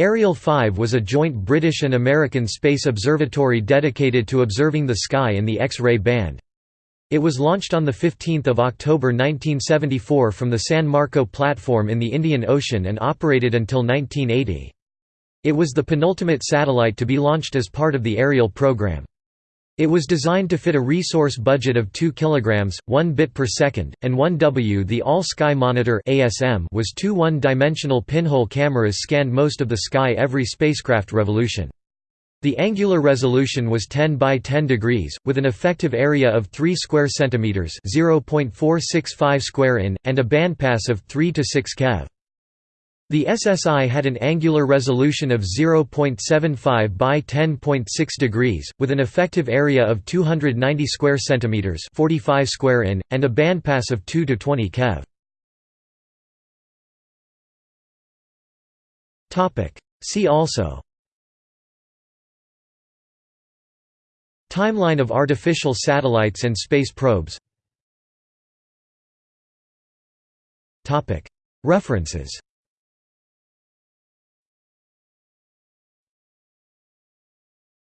Ariel 5 was a joint British and American space observatory dedicated to observing the sky in the X-ray band. It was launched on 15 October 1974 from the San Marco platform in the Indian Ocean and operated until 1980. It was the penultimate satellite to be launched as part of the Ariel program. It was designed to fit a resource budget of 2 kg, 1 bit per second, and 1 W. The All-Sky Monitor (ASM) was two one-dimensional pinhole cameras scanned most of the sky every spacecraft revolution. The angular resolution was 10 by 10 degrees, with an effective area of 3 square centimeters (0.465 square in) and a bandpass of 3 to 6 keV. The SSI had an angular resolution of 0.75 by 10.6 degrees, with an effective area of 290 square centimeters (45 square in) and a bandpass of 2 to 20 keV. Topic. See also. Timeline of artificial satellites and space probes. Topic. References